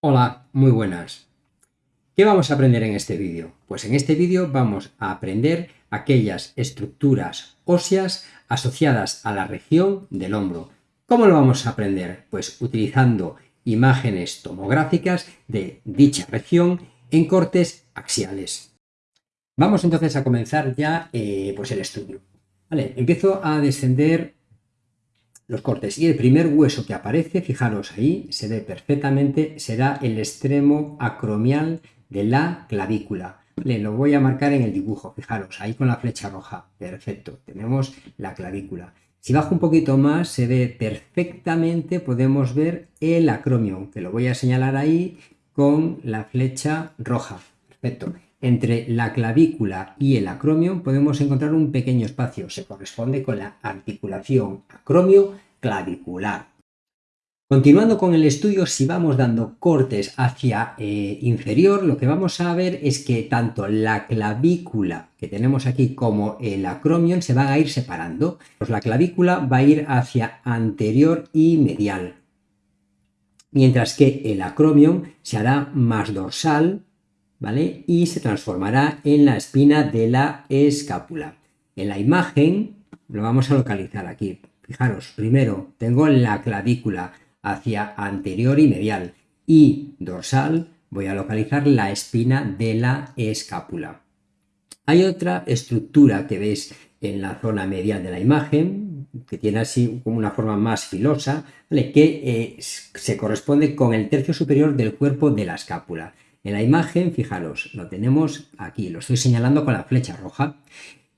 Hola, muy buenas. ¿Qué vamos a aprender en este vídeo? Pues en este vídeo vamos a aprender aquellas estructuras óseas asociadas a la región del hombro. ¿Cómo lo vamos a aprender? Pues utilizando imágenes tomográficas de dicha región en cortes axiales. Vamos entonces a comenzar ya eh, pues el estudio. Empiezo a descender los cortes. Y el primer hueso que aparece, fijaros ahí, se ve perfectamente, será el extremo acromial de la clavícula. Le lo voy a marcar en el dibujo, fijaros, ahí con la flecha roja. Perfecto, tenemos la clavícula. Si bajo un poquito más, se ve perfectamente, podemos ver el acromio, que lo voy a señalar ahí con la flecha roja. Perfecto. Entre la clavícula y el acromio podemos encontrar un pequeño espacio, se corresponde con la articulación acromio-clavicular. Continuando con el estudio, si vamos dando cortes hacia eh, inferior, lo que vamos a ver es que tanto la clavícula que tenemos aquí como el acromio se van a ir separando. Pues la clavícula va a ir hacia anterior y medial, mientras que el acromio se hará más dorsal Y se transformará en la espina de la escápula. En la imagen lo vamos a localizar aquí. Fijaros, primero tengo la clavícula hacia anterior y medial y dorsal voy a localizar la espina de la escápula. Hay otra estructura que veis en la zona medial de la imagen, que tiene así como una forma más filosa, que eh, se corresponde con el tercio superior del cuerpo de la escápula. En la imagen, fijaros, lo tenemos aquí, lo estoy señalando con la flecha roja.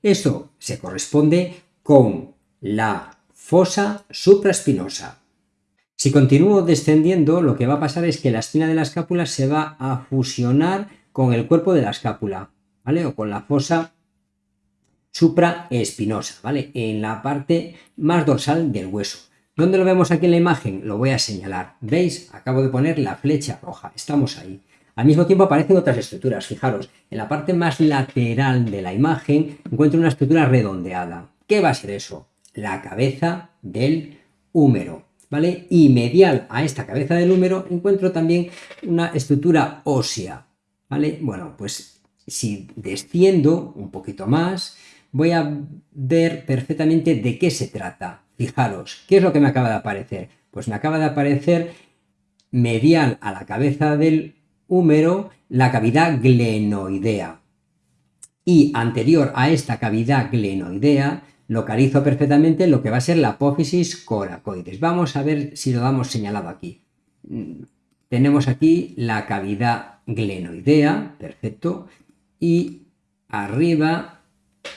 Esto se corresponde con la fosa supraespinosa. Si continúo descendiendo, lo que va a pasar es que la espina de la escápula se va a fusionar con el cuerpo de la escápula, ¿vale? O con la fosa supraespinosa, ¿vale? En la parte más dorsal del hueso. ¿Dónde lo vemos aquí en la imagen? Lo voy a señalar. ¿Veis? Acabo de poner la flecha roja. Estamos ahí. Al mismo tiempo aparecen otras estructuras, fijaros, en la parte más lateral de la imagen encuentro una estructura redondeada. ¿Qué va a ser eso? La cabeza del húmero, ¿vale? Y medial a esta cabeza del húmero encuentro también una estructura ósea, ¿vale? Bueno, pues si desciendo un poquito más, voy a ver perfectamente de qué se trata. Fijaros, ¿qué es lo que me acaba de aparecer? Pues me acaba de aparecer medial a la cabeza del húmero la cavidad glenoidea. Y anterior a esta cavidad glenoidea, localizo perfectamente lo que va a ser la apófisis coracoides. Vamos a ver si lo damos señalado aquí. Tenemos aquí la cavidad glenoidea, perfecto, y arriba,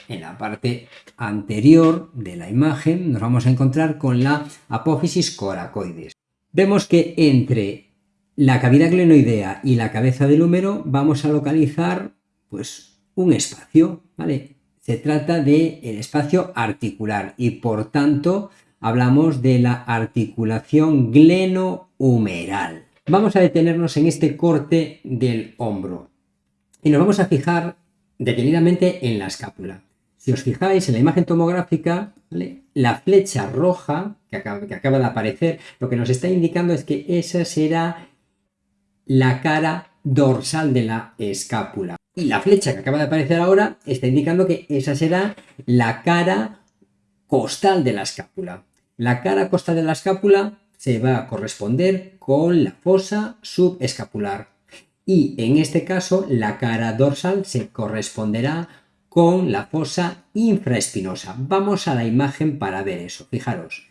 en la parte anterior de la imagen, nos vamos a encontrar con la apófisis coracoides. Vemos que entre la cavidad glenoidea y la cabeza del húmero vamos a localizar pues un espacio, ¿vale? Se trata del el espacio articular y por tanto hablamos de la articulación glenohumeral. Vamos a detenernos en este corte del hombro y nos vamos a fijar detenidamente en la escápula. Si os fijáis en la imagen tomográfica, la flecha roja que acaba, que acaba de aparecer, lo que nos está indicando es que esa será la cara dorsal de la escápula. Y la flecha que acaba de aparecer ahora está indicando que esa será la cara costal de la escápula. La cara costal de la escápula se va a corresponder con la fosa subescapular. Y en este caso la cara dorsal se corresponderá con la fosa infraespinosa. Vamos a la imagen para ver eso. Fijaros,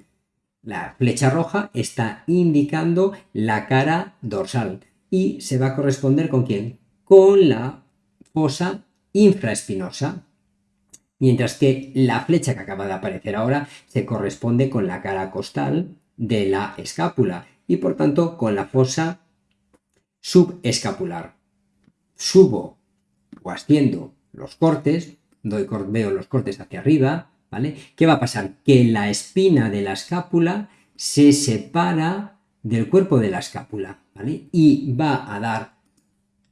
la flecha roja está indicando la cara dorsal y se va a corresponder con quién? Con la fosa infraespinosa. Mientras que la flecha que acaba de aparecer ahora se corresponde con la cara costal de la escápula y por tanto con la fosa subescapular. Subo o asciendo los cortes, doy, veo los cortes hacia arriba, ¿vale? ¿Qué va a pasar? Que la espina de la escápula se separa del cuerpo de la escápula, ¿vale? Y va a dar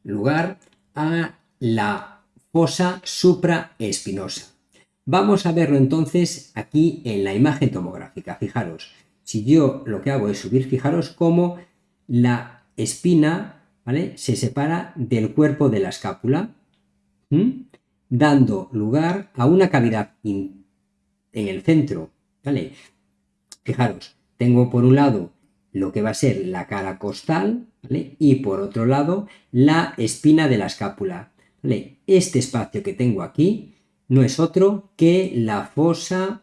lugar a la fosa supraespinosa. Vamos a verlo entonces aquí en la imagen tomográfica. Fijaros, si yo lo que hago es subir, fijaros cómo la espina ¿vale? se separa del cuerpo de la escápula, dando lugar a una cavidad en el centro. ¿vale? Fijaros, tengo por un lado lo que va a ser la cara costal y por otro lado la espina de la escápula. Este espacio que tengo aquí no es otro que la fosa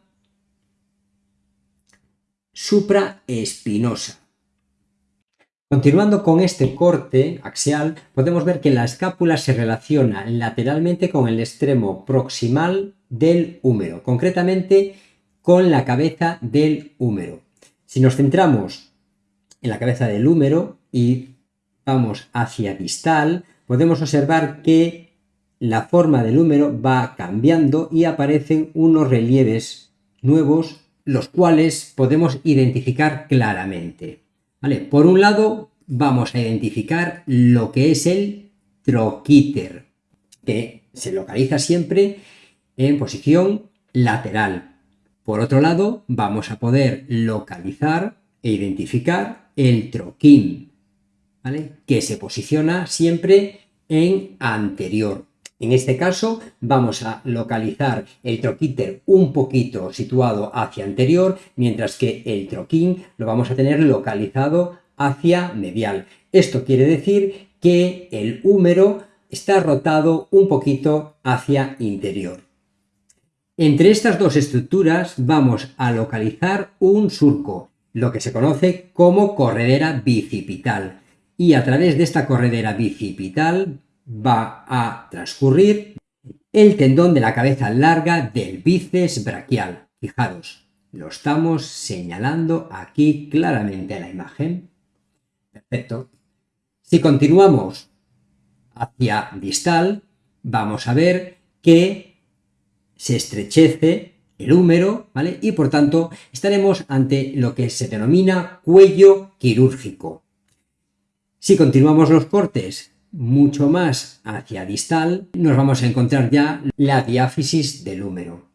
supraespinosa. Continuando con este corte axial, podemos ver que la escápula se relaciona lateralmente con el extremo proximal del húmero, concretamente con la cabeza del húmero. Si nos centramos en la cabeza del húmero y vamos hacia distal, podemos observar que la forma del húmero va cambiando y aparecen unos relieves nuevos, los cuales podemos identificar claramente. Por un lado, vamos a identificar lo que es el troquíter, que se localiza siempre en posición lateral. Por otro lado, vamos a poder localizar e identificar el troquín, que se posiciona siempre en anterior. En este caso vamos a localizar el troquíter un poquito situado hacia anterior, mientras que el troquín lo vamos a tener localizado hacia medial. Esto quiere decir que el húmero está rotado un poquito hacia interior. Entre estas dos estructuras vamos a localizar un surco, lo que se conoce como corredera bicipital. Y a través de esta corredera bicipital va a transcurrir el tendón de la cabeza larga del bíceps braquial. Fijaros, lo estamos señalando aquí claramente en la imagen. Perfecto. Si continuamos hacia distal, vamos a ver que se estrechece el húmero, ¿vale? Y por tanto estaremos ante lo que se denomina cuello quirúrgico. Si continuamos los cortes mucho más hacia distal, nos vamos a encontrar ya la diáfisis del húmero.